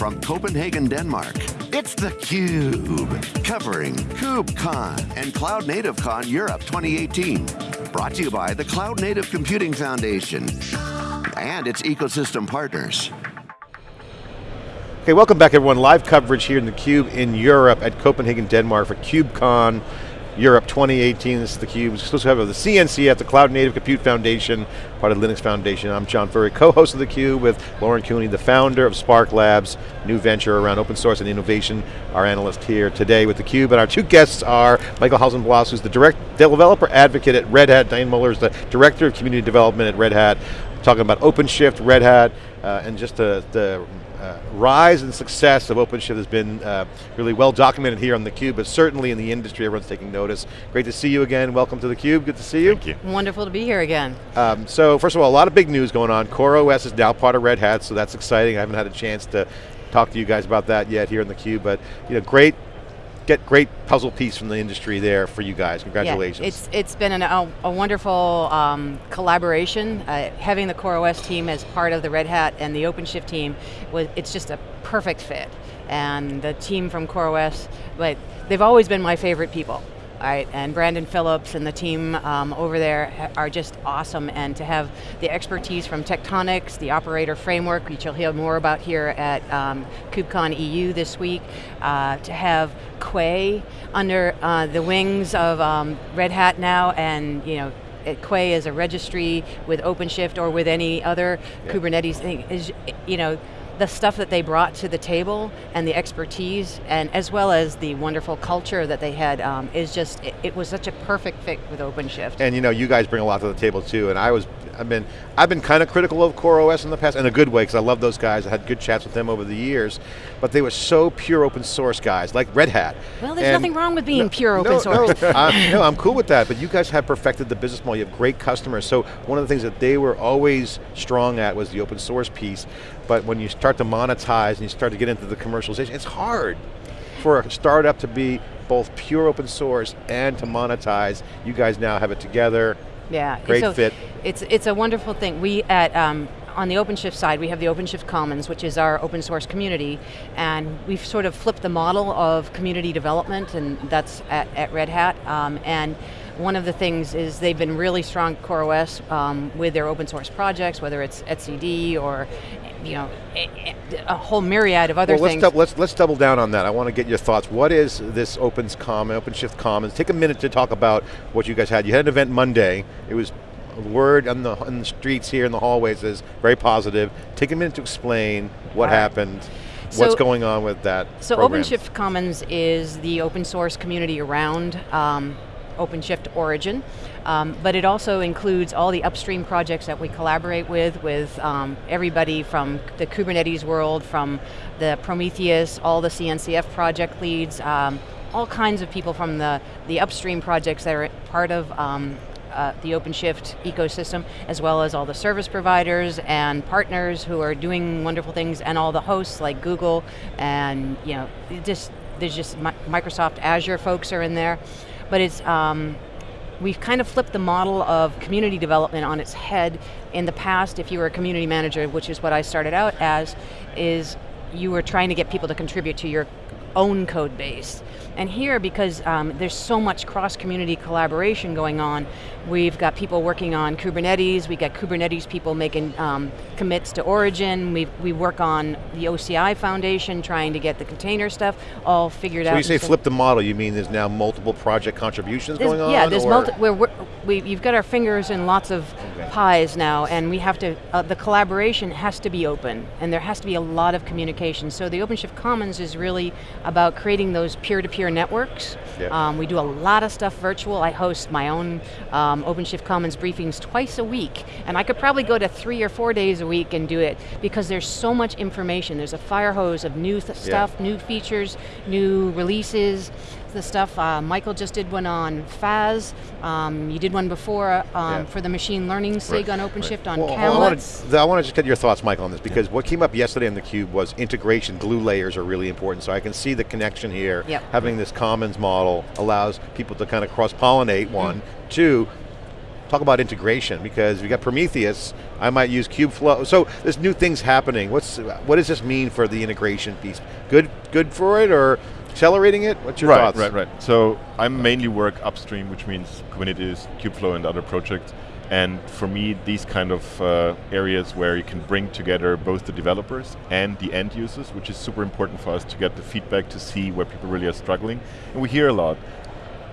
from Copenhagen, Denmark, it's theCUBE, covering KubeCon and Cloud Native Con Europe 2018. Brought to you by the Cloud Native Computing Foundation and its ecosystem partners. Okay, welcome back everyone. Live coverage here in theCUBE in Europe at Copenhagen, Denmark for KubeCon Europe 2018. This is theCUBE, exclusive of the CNCF, the Cloud Native Compute Foundation, part of Linux Foundation. I'm John Furrier, co-host of theCUBE with Lauren Cooney, the founder of Spark Labs, new venture around open source and innovation, our analyst here today with theCUBE. And our two guests are Michael Hausenblas, who's the direct developer advocate at Red Hat, Diane Mueller is the Director of Community Development at Red Hat, talking about OpenShift, Red Hat, uh, and just the, the uh, rise and success of OpenShift has been uh, really well documented here on theCUBE, but certainly in the industry, everyone's taking notice. Great to see you again, welcome to theCUBE, good to see you. Thank you. Wonderful to be here again. Um, so first of all, a lot of big news going on. CoreOS is now part of Red Hat, so that's exciting. I haven't had a chance to talk to you guys about that yet here on theCUBE, but you know, great get great puzzle piece from the industry there for you guys. Congratulations. Yeah, it's, it's been an, a, a, wonderful um, collaboration. Uh, having the CoreOS team as part of the Red Hat and the OpenShift team, was, it's just a perfect fit. And the team from CoreOS, but they've always been my favorite people. Right, and Brandon Phillips and the team um, over there are just awesome, and to have the expertise from Tectonics, the operator framework, which you'll hear more about here at um, KubeCon EU this week, uh, to have Quay under uh, the wings of um, Red Hat now, and you know, Quay is a registry with OpenShift or with any other yeah. Kubernetes thing, is, you know, the stuff that they brought to the table and the expertise and as well as the wonderful culture that they had um, is just, it, it, was such a perfect fit with OpenShift. And you know, you guys bring a lot to the table too and I was, I've been, I've been kind of critical of CoreOS in the past, in a good way because I love those guys, I had good chats with them over the years, but they were so pure open source guys, like Red Hat. Well, there's and nothing wrong with being no, pure open no, source. No, uh, no, I'm cool with that, but you guys have perfected the business model, you have great customers, so one of the things that they were always strong at was the open source piece, but when you start to monetize and you start to get into the commercialization, it's hard for a startup to be both pure open source and to monetize. You guys now have it together. Yeah, great so fit. It's it's a wonderful thing. We at um, on the OpenShift side, we have the OpenShift Commons, which is our open source community, and we've sort of flipped the model of community development, and that's at, at Red Hat. Um, and one of the things is they've been really strong CoreOS um, with their open source projects, whether it's etcd or you know, a, whole myriad of other well, let's things. let's, let's double down on that. I want to get your thoughts. What is this Opens Common, OpenShift Commons? Take a minute to talk about what you guys had. You had an event Monday. It was word on the, on the streets here in the hallways is very positive. Take a minute to explain what right. happened. So, what's going on with that So program? OpenShift Commons is the open source community around um, OpenShift Origin, um, but it also includes all the upstream projects that we collaborate with, with um, everybody from the Kubernetes world, from the Prometheus, all the CNCF project leads, um, all kinds of people from the, the upstream projects that are part of um, uh, the OpenShift ecosystem, as well as all the service providers and partners who are doing wonderful things, and all the hosts like Google, and you know, just there's just Microsoft Azure folks are in there but it's, um, we've kind of flipped the model of community development on its head. In the past, if you were a community manager, which is what I started out as, is you were trying to get people to contribute to your own code base. And here, because um, there's so much cross-community collaboration going on, we've got people working on Kubernetes, we've got Kubernetes people making um, commits to Origin, we we work on the OCI Foundation, trying to get the container stuff all figured so out. So you say flip the model, you mean there's now multiple project contributions there's, going on? Yeah, there's multiple, we're, we're, we, you've got our fingers in lots of. Pies now, and we have to, uh, the collaboration has to be open, and there has to be a lot of communication. So the OpenShift Commons is really about creating those peer-to-peer -peer networks. Yep. Um, we do a lot of stuff virtual. I host my own um, OpenShift Commons briefings twice a week, and I could probably go to three or four days a week and do it, because there's so much information. There's a fire hose of new stuff, new features, new releases, the stuff. Uh, Michael just did one on FaaS. Um, you did one before um, yeah. for the machine learning SIG right. on OpenShift right. on well, Camlet. I want to just get your thoughts, Michael, on this because yeah. what came up yesterday on theCUBE was integration, glue layers are really important. So I can see the connection here. Yep. Having this commons model allows people to kind of cross-pollinate, one. Mm. Two, talk about integration because we got Prometheus, I might use Kubeflow. So there's new things happening. What's what does this mean for the integration piece? Good, good for it or accelerating it? What's your right, thoughts? Right, right, right. So I mainly work upstream, which means Kubernetes, Kubeflow, and other projects. And for me, these kind of uh, areas where you can bring together both the developers and the end users, which is super important for us to get the feedback to see where people really are struggling. And we hear a lot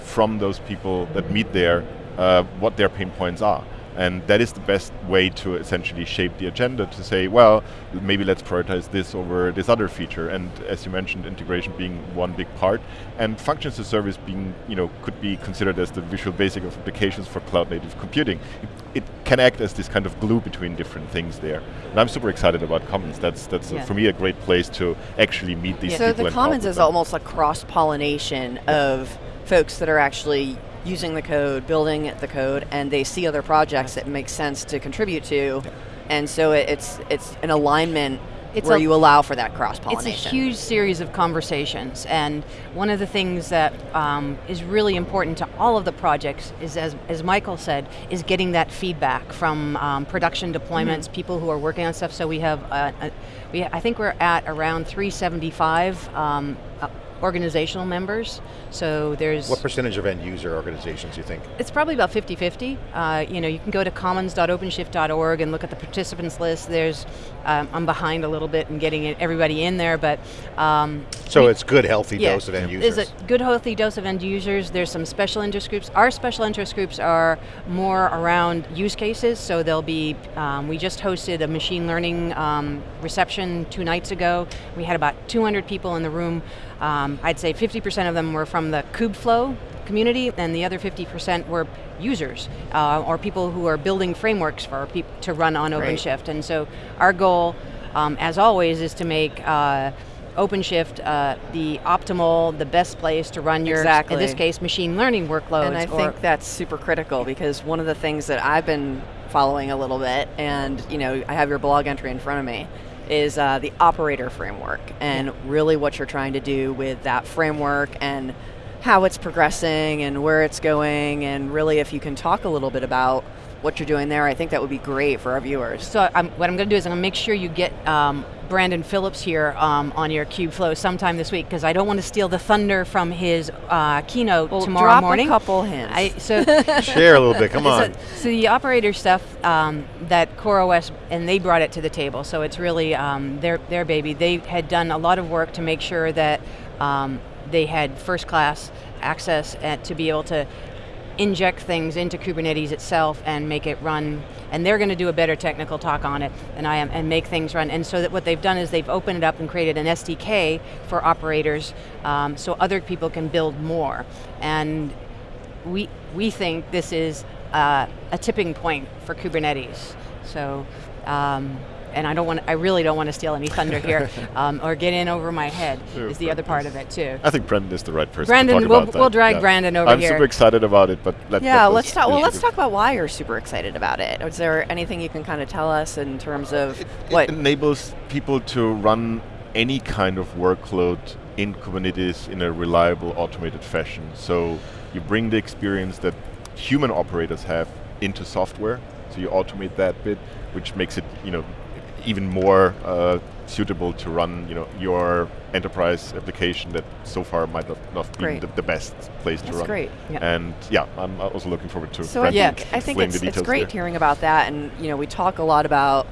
from those people that meet there uh, what their pain points are. And that is the best way to essentially shape the agenda to say, well, maybe let's prioritize this over this other feature. And as you mentioned, integration being one big part, and functions as service being, you know, could be considered as the visual basic of applications for cloud native computing. It, it can act as this kind of glue between different things there. And I'm super excited about Commons. That's that's yeah. a, for me a great place to actually meet these Yeah. people. So the and Commons is them. almost a cross pollination of folks that are actually using the code, building the code, and they see other projects that make sense to contribute to, and so it, it's it's an alignment It's where a- you allow for that cross-pollination. It's a huge series of conversations, and one of the things that um, is really important to all of the projects is, as, as Michael said, is getting that feedback from um, production deployments, Mm-hmm. people who are working on stuff. So we have, uh, a, we, I think we're at around 375 um, uh, organizational members. So there's What percentage of end user organizations do you think? it's probably about 50-50. Uh, you know, you can go to commons.openshift.org and look at the participants list. There's, um, I'm behind a little bit in getting everybody in there, but um, So we- it's good, healthy yeah, dose of end users. There's a good healthy dose of end users. There's some special interest groups. Our special interest groups are more around use cases. So there'll be, um, we just hosted a machine learning um, reception two nights ago. We had about 200 people in the room. Um, I'd say 50% of them were from the Kubeflow community, and the other 50% were users uh, or people who are building frameworks for peop- to run on Great. OpenShift. And so our goal, um, as always, is to make uh, OpenShift uh, the optimal, the best place to run your, in this case, machine learning workloads. And I think that's super critical because one of the things that I've been following a little bit, and you know, I have your blog entry in front of me, is uh, the operator framework and really what you're trying to do with that framework and how it's progressing and where it's going, and really if you can talk a little bit about what you're doing there, I think that would be great for our viewers. So I'm, what I'm going to do is I'm going to make sure you get um, Brandon Phillips here um, on your Kubeflow sometime this week because I don't want to steal the thunder from his uh, keynote Well, tomorrow drop morning. a couple hints. I, so Share a little bit, come on. So, so the operator stuff um, that CoreOS and they brought it to the table. So it's really um, their their baby. They had done a lot of work to make sure that um, they had first class access and to be able to inject things into Kubernetes itself and make it run. And they're going to do a better technical talk on it than I am and make things run. And so that what they've done is they've opened it up and created an SDK for operators um, so other people can build more. And we, we think this is uh, a tipping point for Kubernetes. So, um, and I don't want, I really don't want to steal any thunder here, um, or get in over my head. Sure, is the other part of it too. I think Brandon is the right person. Brandon, to talk we'll- about we'll drag Brandon over I'm here. super excited about it, but let, Yeah, let let's talk. Well, let's talk about why you're super excited about it. Is there anything you can kind of tell us in terms of It, what? it enables people to run any kind of workload in Kubernetes in a reliable, automated fashion. So you bring the experience that human operators have into software. So you automate that bit, which makes it, you know, even more uh, suitable to run, you know, your enterprise application that so far might not, not be Great. the, the best place to That's run. great. Yeah. And yeah, I'm also looking forward to. So I think I think it's, it's great there. hearing about that, and you know we talk a lot about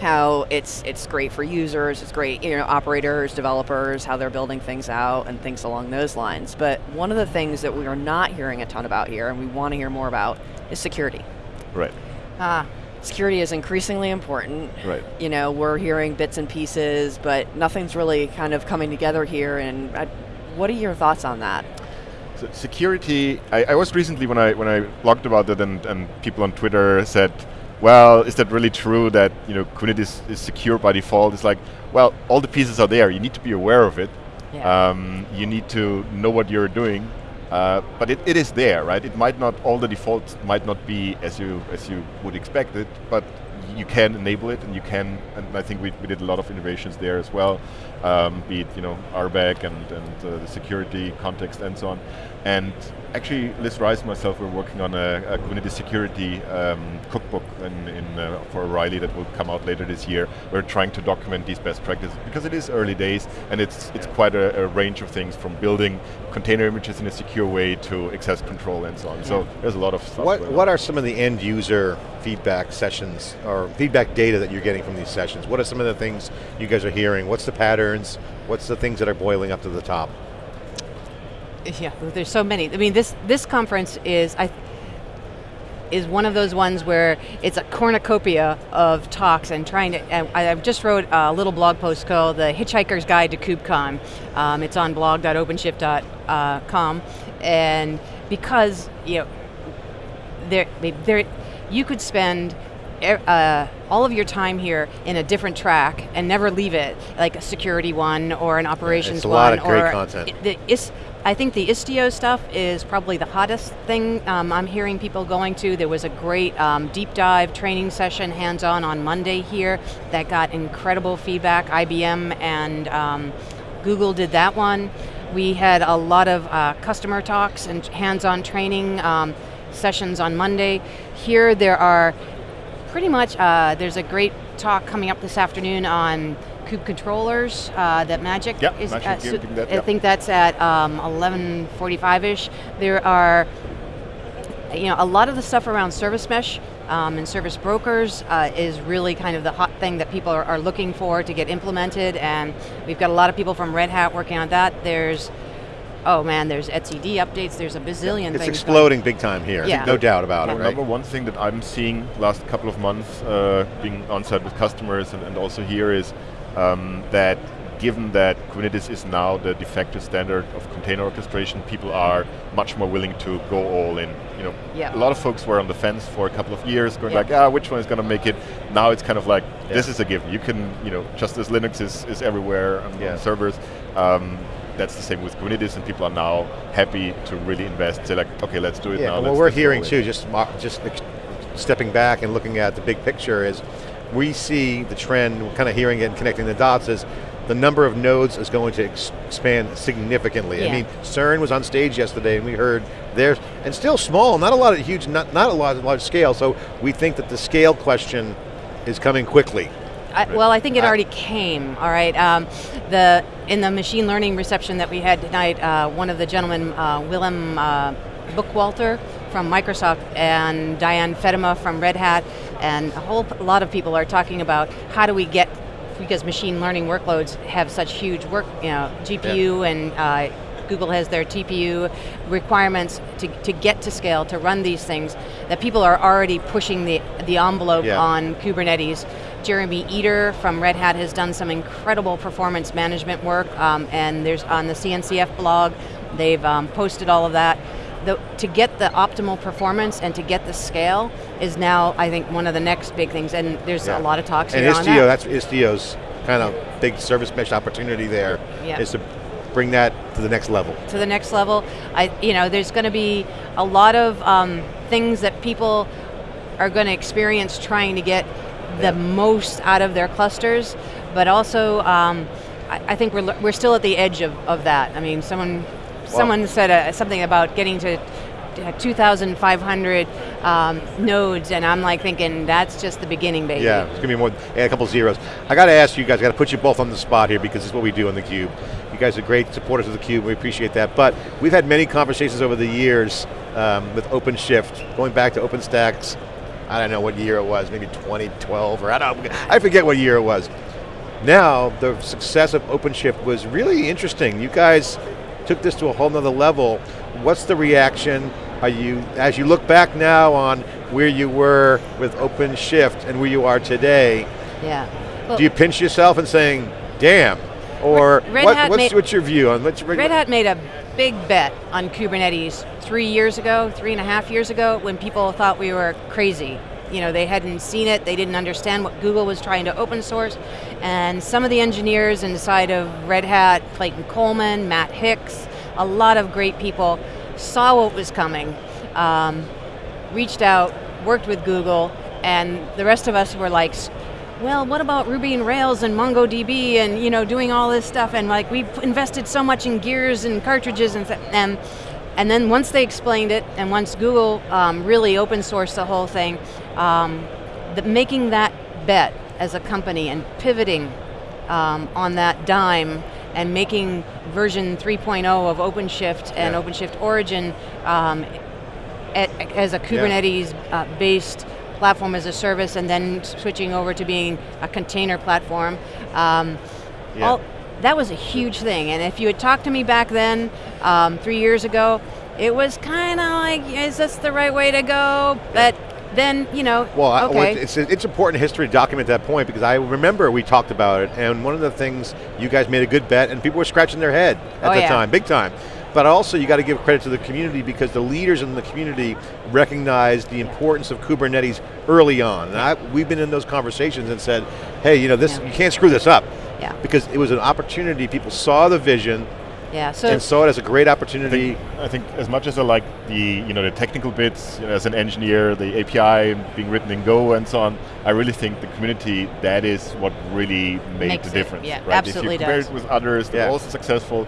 how it's it's great for users, it's great you know operators, developers, how they're building things out and things along those lines. But one of the things that we are not hearing a ton about here, and we want to hear more about, is security. Right, Ah, Security is increasingly important. right. You know, we're hearing bits and pieces, but nothing's really kind of coming together here. And I, what are your thoughts on that? So security, I, I was recently when I when I blogged about it and, and people on Twitter said, well, is that really true that you know Kubernetes is secure by default? It's like, well, all the pieces are there. You need to be aware of it. Yeah. Um, you need to know what you're doing. Uh, but it, it is there, right? It might not all the defaults might not be as you as you would expect it, but you can enable it and you can, and I think we, we did a lot of innovations there as well, um, be it you know RBAC and, and uh, the security context and so on. And actually, Liz Rice and myself were working on a, a Kubernetes security um, cookbook in, in, uh, for O'Reilly that will come out later this year. We're trying to document these best practices because it is early days and it's it's quite a, a range of things from building container images in a secure way to access control and so on. So there's a lot of stuff. What, what are some of the end user feedback sessions or feedback data that you're getting from these sessions? What are some of the things you guys are hearing? What's the patterns? What's the things that are boiling up to the top? Yeah, there's so many. I mean, this this conference is I is one of those ones where it's a cornucopia of talks and trying to, I, I just wrote a little blog post called The Hitchhiker's Guide to KubeCon. Um, it's on blog.openshift.com and because, you know, there, there, you could spend uh, all of your time here in a different track and never leave it, like a security one or an operations yeah, it's a one. lot of great or content. The, I think the Istio stuff is probably the hottest thing um, I'm hearing people going to. There was a great um, deep dive training session, hands-on, on Monday here that got incredible feedback. IBM and um, Google did that one. We had a lot of uh, customer talks and hands-on training um, sessions on Monday. Here there are pretty much, uh, there's a great talk coming up this afternoon on Kube controllers uh, that Magic yep, is. Magic at, so that, I think that's at um, 11:45ish. There are, you know, a lot of the stuff around service mesh um, and service brokers uh, is really kind of the hot thing that people are, are, looking for to get implemented, and we've got a lot of people from Red Hat working on that. There's oh man, there's etcd updates, there's a bazillion it's things. It's exploding going. big time here, yeah. no doubt about yeah. it, right? Number one thing that I'm seeing last couple of months, uh, being on site with customers and, and also here is um, that given that Kubernetes is now the de facto standard of container orchestration, people are much more willing to go all in. You know, yeah. a lot of folks were on the fence for a couple of years, going yeah. like, ah, which one is going to make it? Now it's kind of like, yeah. this is a given. You can, you know, just as Linux is, is everywhere on, on servers, um, that's the same with Kubernetes, and people are now happy to really invest. Say like, okay, let's do it yeah, now. What we're hearing too, just just stepping back and looking at the big picture is, we see the trend, we're kind of hearing it and connecting the dots is the number of nodes is going to ex expand significantly. Yeah. I mean, CERN was on stage yesterday and we heard there's, and still small, not a lot of huge, not, not a lot of large scale, so we think that the scale question is coming quickly. I, well, I think it already came, all right. Um, the In the machine learning reception that we had tonight, uh, one of the gentlemen, uh, Willem uh, Buchwalter from Microsoft and Diane Fedema from Red Hat, and a whole lot of people are talking about how do we get, because machine learning workloads have such huge work, you know, GPU yeah. and uh, Google has their TPU requirements to, to get to scale, to run these things, that people are already pushing the, the envelope yeah. on Kubernetes. Jeremy Eder from Red Hat has done some incredible performance management work, um, and there's on the CNCF blog, they've um, posted all of that. The, to get the optimal performance and to get the scale is now, I think, one of the next big things, and there's yeah. a lot of talks and here Istio, on that. that's Istio's kind of big service mesh opportunity there, yeah. is to bring that to the next level. To the next level. I, you know, there's going to be a lot of um, things that people are going to experience trying to get the yeah. most out of their clusters, but also um, I, I, think we're, we're still at the edge of, of that. I mean, someone someone said uh, something about getting to 2,500 um, nodes, and I'm like thinking that's just the beginning, baby. Yeah, it's going to be more, a couple zeros. I got to ask you guys, I got to put you both on the spot here because it's what we do on theCUBE. You guys are great supporters of the theCUBE, we appreciate that. But we've had many conversations over the years um, with OpenShift, going back to OpenStax, I don't know what year it was, maybe 2012, or I don't I forget what year it was. Now, the success of OpenShift was really interesting. You guys took this to a whole nother level. What's the reaction? Are you, as you look back now on where you were with OpenShift and where you are today, yeah. Well, do you pinch yourself and saying, damn, or Red what, Hat what's, made, what's your view on what's, Red Hat made a big bet on Kubernetes three years ago, three and a half years ago, when people thought we were crazy. You know, they hadn't seen it, they didn't understand what Google was trying to open source, and some of the engineers inside of Red Hat, Clayton Coleman, Matt Hicks, a lot of great people saw what was coming, um, reached out, worked with Google, and the rest of us were like, "S- well, what about Ruby and Rails and MongoDB and you know doing all this stuff and like we've invested so much in gears and cartridges and and and then once they explained it and once Google um, really open sourced the whole thing, um, the, making that bet as a company and pivoting um, on that dime and making version 3.0 of OpenShift and Yeah. OpenShift Origin um, at, as a Kubernetes-based platform as a service, and then switching over to being a container platform. Um, Yeah. all, that was a huge thing, and if you had talked to me back then, um, three years ago, it was kind of like, is this the right way to go? But then, you know, Well, I- well, okay. it's, it's important history to document that point because I remember we talked about it, and one of the things you guys made a good bet, and people were scratching their head at Oh, the yeah. time, big time. But also, you got to give credit to the community because the leaders in the community recognized the importance of Kubernetes early on. And I, we've been in those conversations and said, "Hey, you know, this Yeah. you can't screw this up." Yeah. Because it was an opportunity. People saw the vision yeah, so and saw it as a great I opportunity. think, I think as much as I like the you know the technical bits you know, as an engineer, the API being written in Go and so on, I really think the community that is what really made Makes the it, difference. yeah, right? absolutely if you compare does. it with others, they're Yeah. also successful,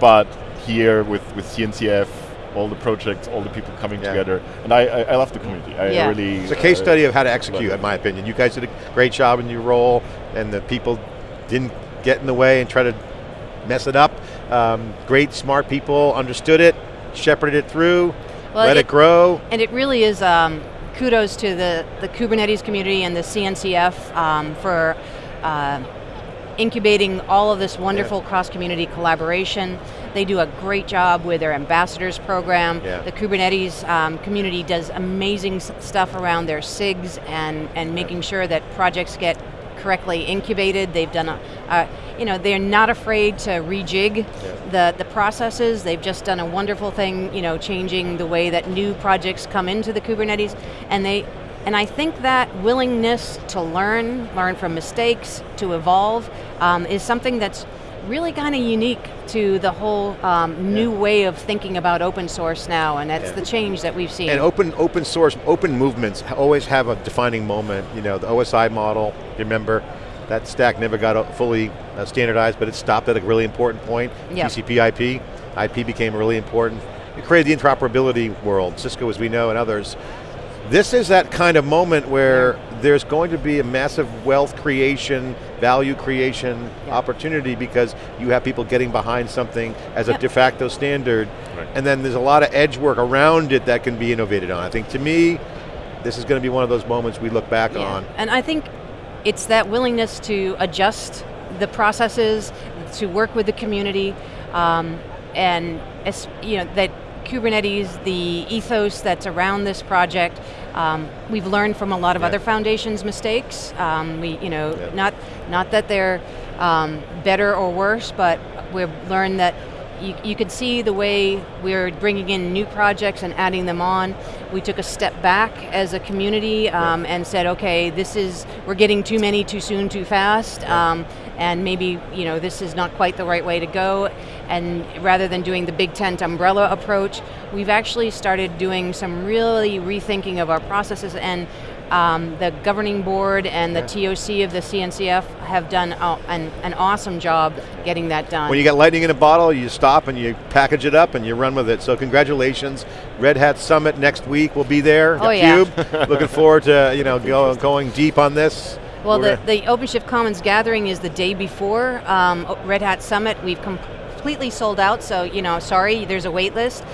but here with with CNCF, all the projects, all the people coming Yeah. together, and I, I, I love the community. I Yeah. really It's a case uh, study of how to execute, it. in my opinion. You guys did a great job in your role, and the people didn't get in the way and try to mess it up. Um, great, smart people understood it, shepherded it through, Well, let it, it- grow. And it really is um, kudos to the, the Kubernetes community and the CNCF um, for uh, incubating all of this wonderful cross-community collaboration. They do a great job with their ambassadors program. Yeah. The Kubernetes um, community does amazing stuff around their SIGs and, and making sure that projects get correctly incubated. They've done a, uh, you know, they're not afraid to rejig the, the processes. They've just done a wonderful thing, you know, changing the way that new projects come into the Kubernetes. And they, and I think that willingness to learn, learn from mistakes, to evolve, um, is something that's really kind of unique to the whole um, new way of thinking about open source now, and that's Yeah. the change that we've seen. And open open source, open movements always have a defining moment. You know, the OSI model, you remember, that stack never got fully uh, standardized, but it stopped at a really important point. Yep. TCP IP, IP became really important. It created the interoperability world, Cisco as we know and others. This is that kind of moment where there's going to be a massive wealth creation, value creation Yeah. opportunity because you have people getting behind something as a de facto standard, Right. and then there's a lot of edge work around it that can be innovated on. I think to me, this is going to be one of those moments we look back Yeah. on. And I think it's that willingness to adjust the processes, to work with the community, um, and es- you know that Kubernetes, the ethos that's around this project, um, we've learned from a lot of Yeah. other foundations' mistakes. Um, we, you know, Yeah. not not that they're um, better or worse, but we've learned that you, you could see the way we're bringing in new projects and adding them on. We took a step back as a community um, and said, okay, this is, we're getting too many too soon, too fast, um, and maybe, you know, this is not quite the right way to go. And rather than doing the big tent umbrella approach, we've actually started doing some really rethinking of our processes and um, the governing board and the TOC of the CNCF have done uh, an, an awesome job getting that done. When you got lightning in a bottle, you stop and you package it up and you run with it. So congratulations. Red Hat Summit next week will be there. Oh, the yeah. Cube. Looking forward to you know go, going deep on this. Well, the, the OpenShift Commons gathering is the day before um, Red Hat Summit. We've completely sold out, so you know, sorry, there's a wait list.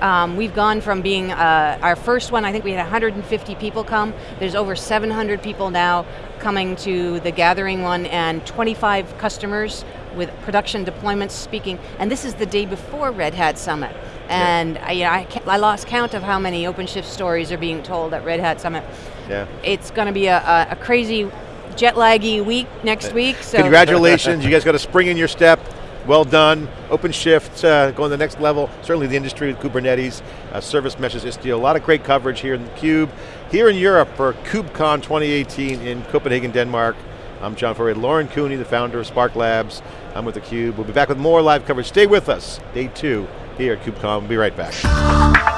Um, we've gone from being uh, our first one. I think we had 150 people come. There's over 700 people now coming to the gathering one, and 25 customers with production deployments speaking. And this is the day before Red Hat Summit. And I, you know, I, I lost count of how many OpenShift stories are being told at Red Hat Summit. yeah. It's going to be a, a, a crazy jet laggy week next week. So Congratulations, you guys got a spring in your step. Well done. OpenShift uh, going to the next level. Certainly the industry with Kubernetes, uh, service meshes, Istio. A lot of great coverage here in the Cube. Here in Europe for KubeCon 2018 in Copenhagen, Denmark. I'm John Furrier, Lauren Cooney, the founder of Spark Labs. I'm with theCUBE. We'll be back with more live coverage. Stay with us. Day two here at KubeCon. We'll be right back.